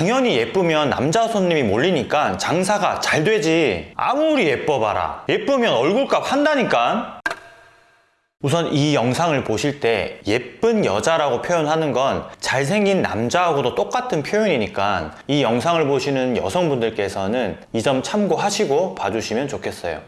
당연히 예쁘면 남자 손님이 몰리니까 장사가 잘 되지. 아무리 예뻐봐라. 예쁘면 얼굴값 한다니까. 우선 이 영상을 보실 때 예쁜 여자라고 표현하는 건 잘생긴 남자하고도 똑같은 표현이니까 이 영상을 보시는 여성분들께서는 이 점 참고하시고 봐주시면 좋겠어요.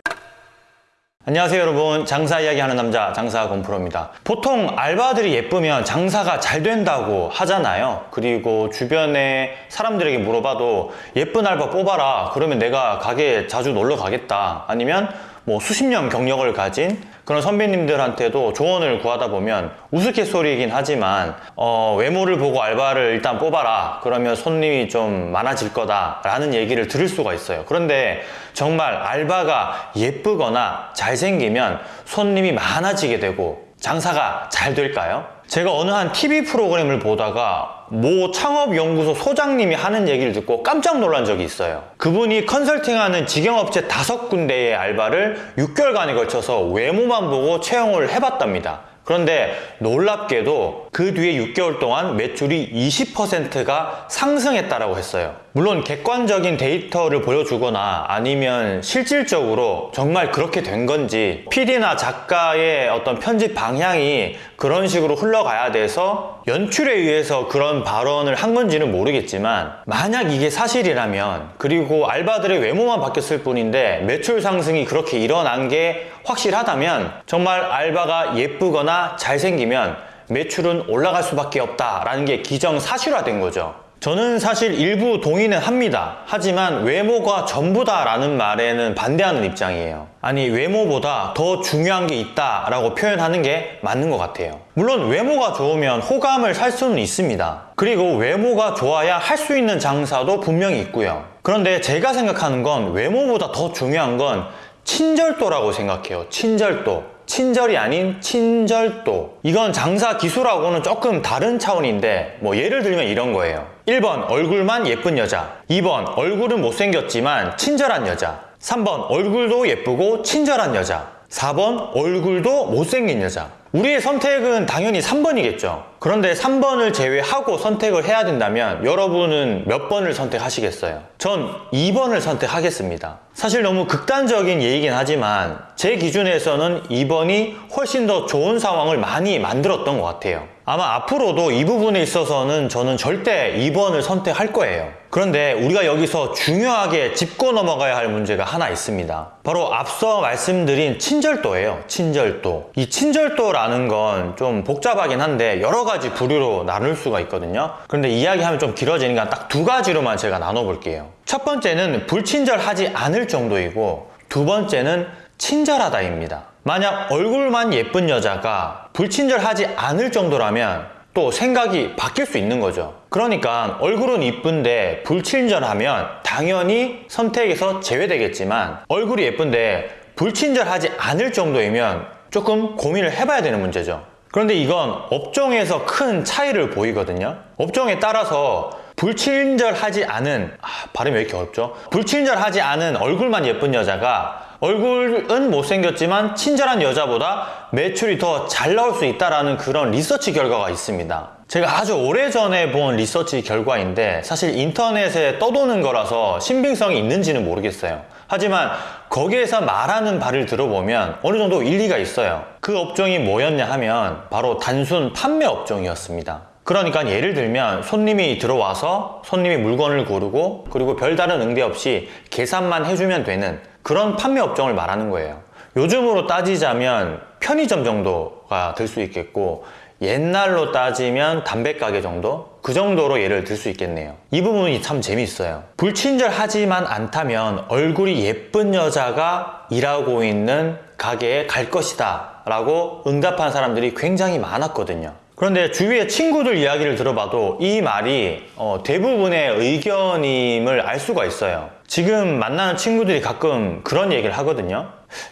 안녕하세요 여러분. 장사 이야기하는 남자 장사 건프로입니다. 보통 알바들이 예쁘면 장사가 잘 된다고 하잖아요. 그리고 주변에 사람들에게 물어봐도 예쁜 알바 뽑아라. 그러면 내가 가게에 자주 놀러 가겠다. 아니면 뭐 수십 년 경력을 가진 그런 선배님들한테도 조언을 구하다 보면 우스갯소리이긴 하지만 어, 외모를 보고 알바를 일단 뽑아라. 그러면 손님이 좀 많아질 거다 라는 얘기를 들을 수가 있어요. 그런데 정말 알바가 예쁘거나 잘생기면 손님이 많아지게 되고 장사가 잘 될까요? 제가 어느 한 TV 프로그램을 보다가 모 창업연구소 소장님이 하는 얘기를 듣고 깜짝 놀란 적이 있어요. 그분이 컨설팅하는 직영업체 다섯 군데의 알바를 6개월간에 걸쳐서 외모만 보고 채용을 해봤답니다. 그런데 놀랍게도 그 뒤에 6개월 동안 매출이 20%가 상승했다라고 했어요. 물론 객관적인 데이터를 보여주거나 아니면 실질적으로 정말 그렇게 된 건지 PD나 작가의 어떤 편집 방향이 그런 식으로 흘러가야 돼서 연출에 의해서 그런 발언을 한 건지는 모르겠지만 만약 이게 사실이라면 그리고 알바들의 외모만 바뀌었을 뿐인데 매출 상승이 그렇게 일어난 게 확실하다면 정말 알바가 예쁘거나 잘생기면 매출은 올라갈 수밖에 없다라는 게 기정사실화된 거죠. 저는 사실 일부 동의는 합니다. 하지만 외모가 전부다 라는 말에는 반대하는 입장이에요. 아니 외모보다 더 중요한 게 있다 라고 표현하는 게 맞는 것 같아요. 물론 외모가 좋으면 호감을 살 수는 있습니다. 그리고 외모가 좋아야 할 수 있는 장사도 분명히 있고요. 그런데 제가 생각하는 건 외모보다 더 중요한 건 친절도라고 생각해요. 친절도. 친절이 아닌 친절도. 이건 장사 기술하고는 조금 다른 차원인데, 뭐 예를 들면 이런 거예요. 1번, 얼굴만 예쁜 여자. 2번, 얼굴은 못생겼지만 친절한 여자. 3번, 얼굴도 예쁘고 친절한 여자. 4번, 얼굴도 못생긴 여자. 우리의 선택은 당연히 3번이겠죠. 그런데 3번을 제외하고 선택을 해야 된다면 여러분은 몇 번을 선택하시겠어요? 전 2번을 선택하겠습니다. 사실 너무 극단적인 예이긴 하지만 제 기준에서는 2번이 훨씬 더 좋은 상황을 많이 만들었던 것 같아요. 아마 앞으로도 이 부분에 있어서는 저는 절대 2번을 선택할 거예요. 그런데 우리가 여기서 중요하게 짚고 넘어가야 할 문제가 하나 있습니다. 바로 앞서 말씀드린 친절도예요. 친절도. 이 친절도라는 건 좀 복잡하긴 한데 여러 가지 부류로 나눌 수가 있거든요. 그런데 이야기하면 좀 길어지니까 딱 두 가지로만 제가 나눠볼게요. 첫 번째는 불친절하지 않을 정도이고 두 번째는 친절하다입니다. 만약 얼굴만 예쁜 여자가 불친절하지 않을 정도라면 또 생각이 바뀔 수 있는 거죠. 그러니까 얼굴은 이쁜데 불친절하면 당연히 선택에서 제외되겠지만 얼굴이 예쁜데 불친절하지 않을 정도이면 조금 고민을 해봐야 되는 문제죠. 그런데 이건 업종에서 큰 차이를 보이거든요. 업종에 따라서 불친절하지 않은 아, 발음이 왜 이렇게 어렵죠? 불친절하지 않은 얼굴만 예쁜 여자가 얼굴은 못생겼지만 친절한 여자보다 매출이 더 잘 나올 수 있다라는 그런 리서치 결과가 있습니다. 제가 아주 오래전에 본 리서치 결과인데 사실 인터넷에 떠도는 거라서 신빙성이 있는지는 모르겠어요. 하지만 거기에서 말하는 바를 들어보면 어느 정도 일리가 있어요. 그 업종이 뭐였냐 하면 바로 단순 판매 업종이었습니다. 그러니까 예를 들면 손님이 들어와서 손님이 물건을 고르고 그리고 별다른 응대 없이 계산만 해주면 되는 그런 판매 업종을 말하는 거예요. 요즘으로 따지자면 편의점 정도가 될 수 있겠고 옛날로 따지면 담배가게 정도? 그 정도로 예를 들 수 있겠네요. 이 부분이 참 재밌어요. 불친절하지만 않다면 얼굴이 예쁜 여자가 일하고 있는 가게에 갈 것이다 라고 응답한 사람들이 굉장히 많았거든요. 그런데 주위의 친구들 이야기를 들어봐도 이 말이 어, 대부분의 의견임을 알 수가 있어요. 지금 만나는 친구들이 가끔 그런 얘기를 하거든요.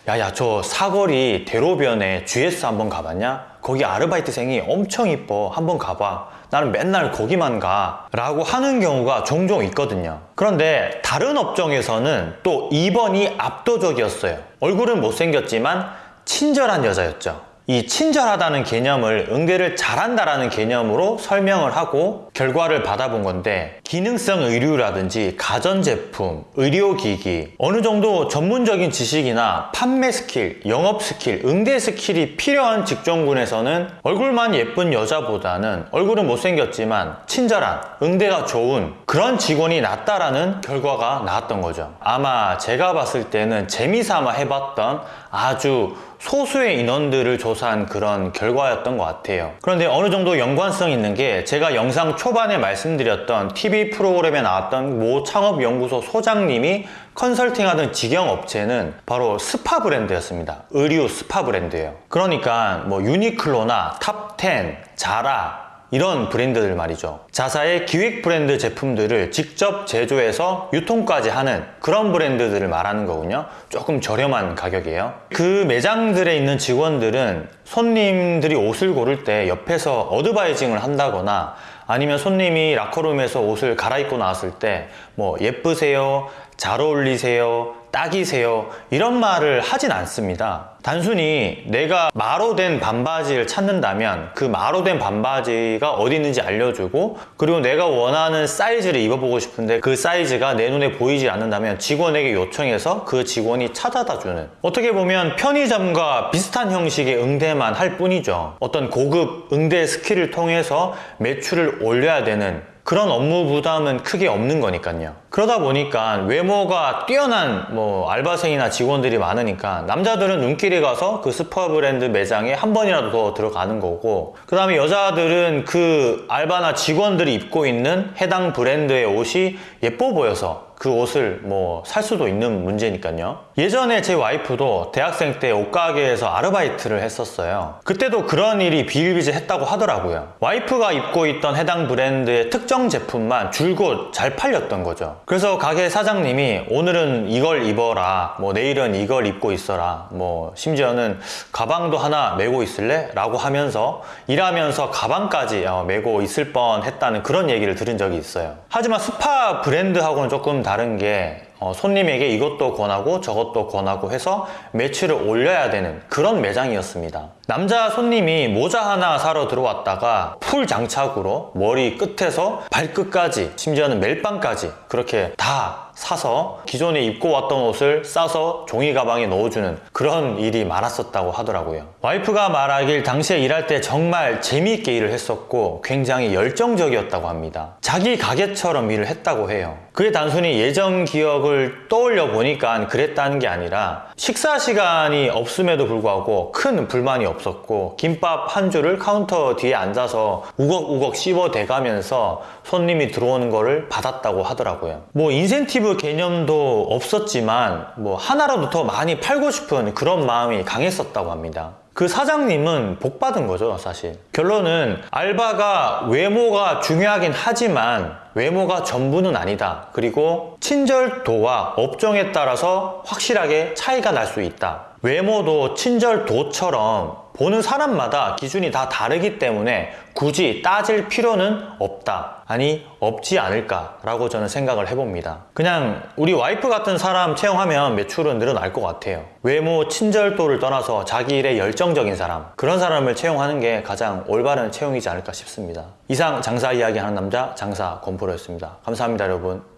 야야 저 사거리 대로변에 GS 한번 가봤냐? 거기 아르바이트생이 엄청 이뻐 한번 가봐. 나는 맨날 거기만 가. 라고 하는 경우가 종종 있거든요. 그런데 다른 업종에서는 또 2번이 압도적이었어요. 얼굴은 못생겼지만 친절한 여자였죠. 이 친절하다는 개념을 응대를 잘한다라는 개념으로 설명을 하고 결과를 받아본 건데 기능성 의류라든지 가전제품, 의료기기 어느 정도 전문적인 지식이나 판매 스킬, 영업 스킬, 응대 스킬이 필요한 직종군에서는 얼굴만 예쁜 여자보다는 얼굴은 못생겼지만 친절한, 응대가 좋은 그런 직원이 낫다라는 결과가 나왔던 거죠. 아마 제가 봤을 때는 재미삼아 해봤던 아주 소수의 인원들을 조사한 그런 결과였던 것 같아요. 그런데 어느 정도 연관성 있는 게 제가 영상 초반에 말씀드렸던 TV 프로그램에 나왔던 모 창업연구소 소장님이 컨설팅하던 직영업체는 바로 스파 브랜드였습니다. 의류 스파 브랜드예요. 그러니까 뭐 유니클로나 탑10, 자라 이런 브랜드들 말이죠. 자사의 기획 브랜드 제품들을 직접 제조해서 유통까지 하는 그런 브랜드들을 말하는 거군요. 조금 저렴한 가격이에요. 그 매장들에 있는 직원들은 손님들이 옷을 고를 때 옆에서 어드바이징을 한다거나 아니면 손님이 라커룸에서 옷을 갈아입고 나왔을 때 뭐 예쁘세요, 잘 어울리세요, 딱이세요 이런 말을 하진 않습니다. 단순히 내가 마로 된 반바지를 찾는다면 그 마로 된 반바지가 어디 있는지 알려주고 그리고 내가 원하는 사이즈를 입어보고 싶은데 그 사이즈가 내 눈에 보이지 않는다면 직원에게 요청해서 그 직원이 찾아다 주는 어떻게 보면 편의점과 비슷한 형식의 응대만 할 뿐이죠. 어떤 고급 응대 스킬을 통해서 매출을 올려야 되는 그런 업무 부담은 크게 없는 거니까요. 그러다 보니까 외모가 뛰어난 뭐 알바생이나 직원들이 많으니까 남자들은 눈길이 가서 그 스파 브랜드 매장에 한 번이라도 더 들어가는 거고 그 다음에 여자들은 그 알바나 직원들이 입고 있는 해당 브랜드의 옷이 예뻐 보여서 그 옷을 뭐 살 수도 있는 문제니까요. 예전에 제 와이프도 대학생 때 옷가게에서 아르바이트를 했었어요. 그때도 그런 일이 비일비재했다고 하더라고요. 와이프가 입고 있던 해당 브랜드의 특정 제품만 줄곧 잘 팔렸던 거죠. 그래서 가게 사장님이 오늘은 이걸 입어라, 뭐 내일은 이걸 입고 있어라, 뭐 심지어는 가방도 하나 메고 있을래? 라고 하면서 일하면서 가방까지 어, 메고 있을 뻔 했다는 그런 얘기를 들은 적이 있어요. 하지만 스파 브랜드하고는 조금 다른 게 어, 손님에게 이것도 권하고 저것도 권하고 해서 매출을 올려야 되는 그런 매장이었습니다. 남자 손님이 모자 하나 사러 들어왔다가 full 장착으로 머리 끝에서 발끝까지 심지어는 멜빵까지 그렇게 다 사서 기존에 입고 왔던 옷을 싸서 종이 가방에 넣어주는 그런 일이 많았었다고 하더라고요. 와이프가 말하길 당시에 일할 때 정말 재미있게 일을 했었고 굉장히 열정적이었다고 합니다. 자기 가게처럼 일을 했다고 해요. 그게 단순히 예전 기억을 떠올려 보니까 그랬다는 게 아니라 식사 시간이 없음에도 불구하고 큰 불만이 없었고 김밥 한 줄을 카운터 뒤에 앉아서 우걱우걱 씹어 대가면서 손님이 들어오는 거를 받았다고 하더라고요. 뭐 인센티브 개념도 없었지만 뭐 하나라도 더 많이 팔고 싶은 그런 마음이 강했었다고 합니다. 그 사장님은 복 받은 거죠, 사실. 결론은 알바가 외모가 중요하긴 하지만 외모가 전부는 아니다. 그리고 친절도와 업종에 따라서 확실하게 차이가 날 수 있다. 외모도 친절도처럼 보는 사람마다 기준이 다 다르기 때문에 굳이 따질 필요는 없다. 아니, 없지 않을까 라고 저는 생각을 해봅니다. 그냥 우리 와이프 같은 사람 채용하면 매출은 늘어날 것 같아요. 외모, 친절도를 떠나서 자기 일에 열정적인 사람, 그런 사람을 채용하는 게 가장 올바른 채용이지 않을까 싶습니다. 이상 장사 이야기 하는 남자, 장사 권프로였습니다. 감사합니다, 여러분.